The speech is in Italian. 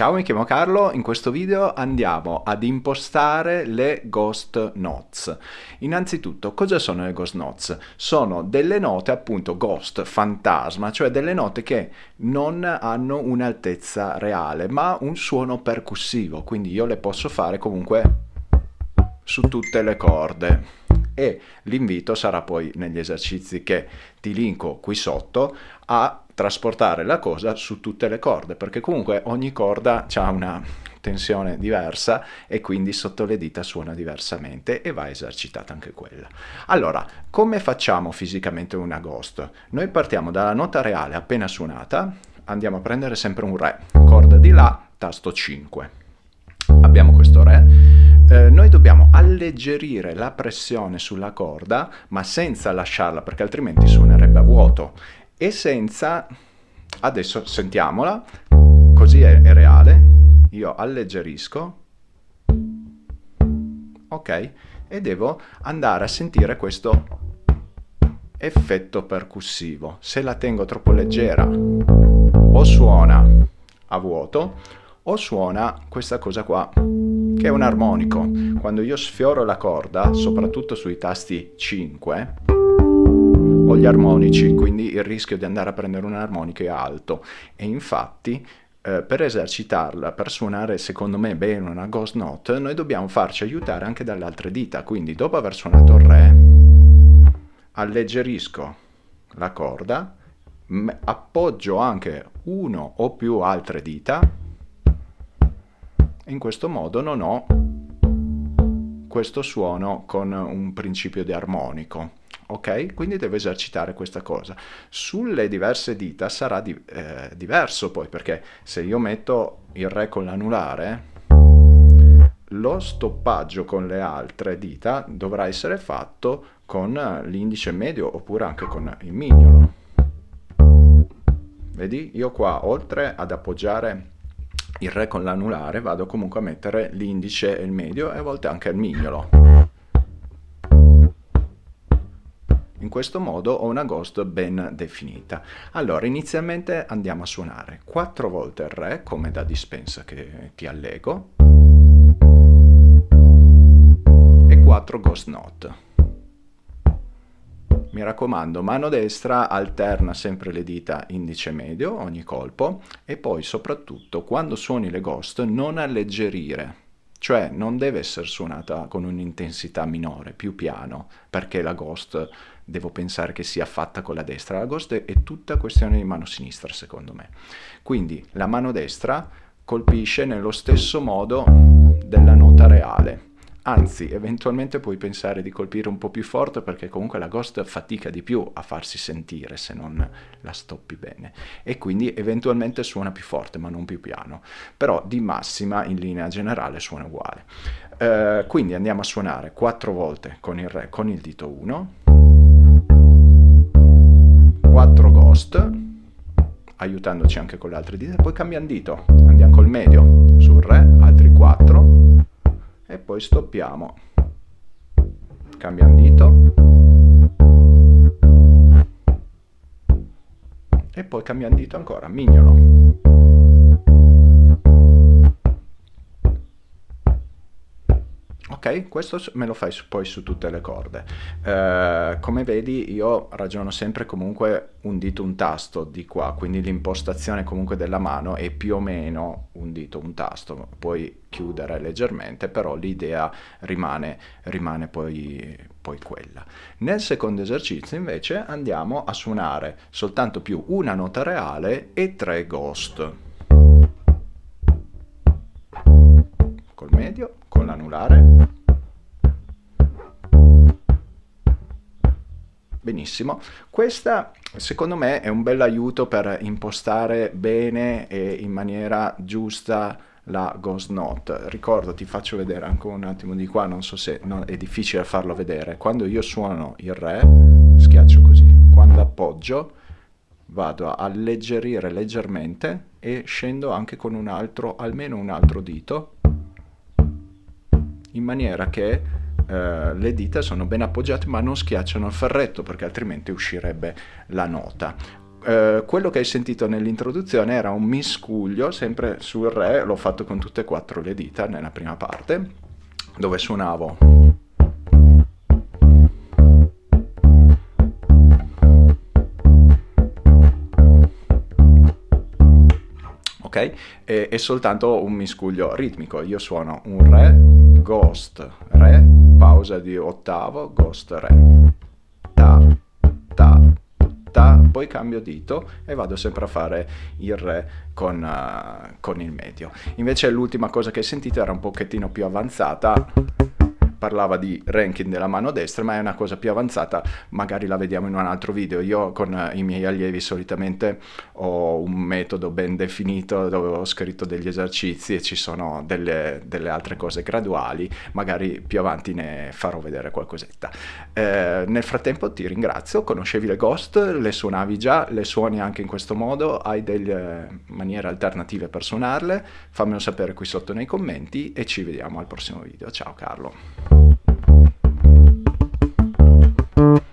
Ciao, mi chiamo Carlo, in questo video andiamo ad impostare le Ghost Notes. Innanzitutto, cosa sono le Ghost Notes? Sono delle note appunto Ghost, fantasma, cioè delle note che non hanno un'altezza reale, ma un suono percussivo, quindi io le posso fare comunque su tutte le corde e l'invito sarà poi negli esercizi che ti linko qui sotto a trasportare la cosa su tutte le corde perché comunque ogni corda ha una tensione diversa e quindi sotto le dita suona diversamente e va esercitata anche quella. Allora, come facciamo fisicamente una ghost? Noi partiamo dalla nota reale appena suonata, andiamo a prendere sempre un Re, corda di La, tasto 5. Abbiamo questo Re, alleggerire la pressione sulla corda, ma senza lasciarla, perché altrimenti suonerebbe a vuoto, e senza... Adesso sentiamola, così è, è reale, io alleggerisco, ok, e devo andare a sentire questo effetto percussivo. Se la tengo troppo leggera o suona a vuoto o suona questa cosa qua che è un armonico. Quando io sfioro la corda, soprattutto sui tasti 5, ho gli armonici, quindi il rischio di andare a prendere un armonico è alto. E infatti eh, per esercitarla, per suonare secondo me bene una ghost note, noi dobbiamo farci aiutare anche dalle altre dita. Quindi dopo aver suonato il Re, alleggerisco la corda, appoggio anche uno o più altre dita in questo modo non ho questo suono con un principio di armonico ok? Quindi devo esercitare questa cosa. Sulle diverse dita sarà di, eh, diverso poi, perché se io metto il Re con l'anulare, lo stoppaggio con le altre dita dovrà essere fatto con l'indice medio oppure anche con il mignolo. Vedi? Io qua, oltre ad appoggiare il re con l'anulare vado comunque a mettere l'indice e il medio e a volte anche il mignolo. In questo modo ho una ghost ben definita. Allora, inizialmente andiamo a suonare 4 volte il re, come da dispensa che ti allego, e 4 ghost note. Mi raccomando, mano destra alterna sempre le dita indice medio ogni colpo e poi soprattutto quando suoni le ghost non alleggerire, cioè non deve essere suonata con un'intensità minore, più piano, perché la ghost devo pensare che sia fatta con la destra. La ghost è tutta questione di mano sinistra secondo me. Quindi la mano destra colpisce nello stesso modo della nota reale Anzi, eventualmente puoi pensare di colpire un po' più forte perché comunque la ghost fatica di più a farsi sentire se non la stoppi bene. E quindi eventualmente suona più forte ma non più piano. Però di massima in linea generale suona uguale. Uh, quindi andiamo a suonare quattro volte con il Re con il dito 1, 4 ghost, aiutandoci anche con le altre dita, poi cambiamo dito, andiamo col medio sul Re, altri 4, e poi stoppiamo. Cambiamo dito. E poi cambiamo dito ancora mignolo ok? Questo me lo fai poi su tutte le corde. Eh, come vedi io ragiono sempre comunque un dito un tasto di qua, quindi l'impostazione comunque della mano è più o meno un dito un tasto, puoi chiudere leggermente, però l'idea rimane, rimane poi, poi quella. Nel secondo esercizio invece andiamo a suonare soltanto più una nota reale e tre ghost. Col medio, con l'anulare Benissimo, questa secondo me è un bel aiuto per impostare bene e in maniera giusta la Ghost Note. Ricordo, ti faccio vedere anche un attimo di qua, non so se no, è difficile farlo vedere. Quando io suono il Re, schiaccio così. Quando appoggio, vado a alleggerire leggermente e scendo anche con un altro, almeno un altro dito, in maniera che eh, le dita sono ben appoggiate ma non schiacciano il ferretto perché altrimenti uscirebbe la nota. eh, quello che hai sentito nell'introduzione era un miscuglio, sempre sul Re, l'ho fatto con tutte e quattro le dita nella prima parte, dove suonavo ok? E, è soltanto un miscuglio ritmico. Io suono un Re, Ghost, Re, pausa di ottavo, Ghost, Re, Ta, Ta, Ta, poi cambio dito e vado sempre a fare il Re con, uh, con il medio. Invece l'ultima cosa che hai sentito era un pochettino più avanzata parlava di ranking della mano destra, ma è una cosa più avanzata, magari la vediamo in un altro video. Io con eh, i miei allievi solitamente ho un metodo ben definito dove ho scritto degli esercizi e ci sono delle, delle altre cose graduali, magari più avanti ne farò vedere qualcosetta. Eh, nel frattempo ti ringrazio, conoscevi le Ghost, le suonavi già, le suoni anche in questo modo, hai delle maniere alternative per suonarle, fammelo sapere qui sotto nei commenti e ci vediamo al prossimo video. Ciao Carlo. you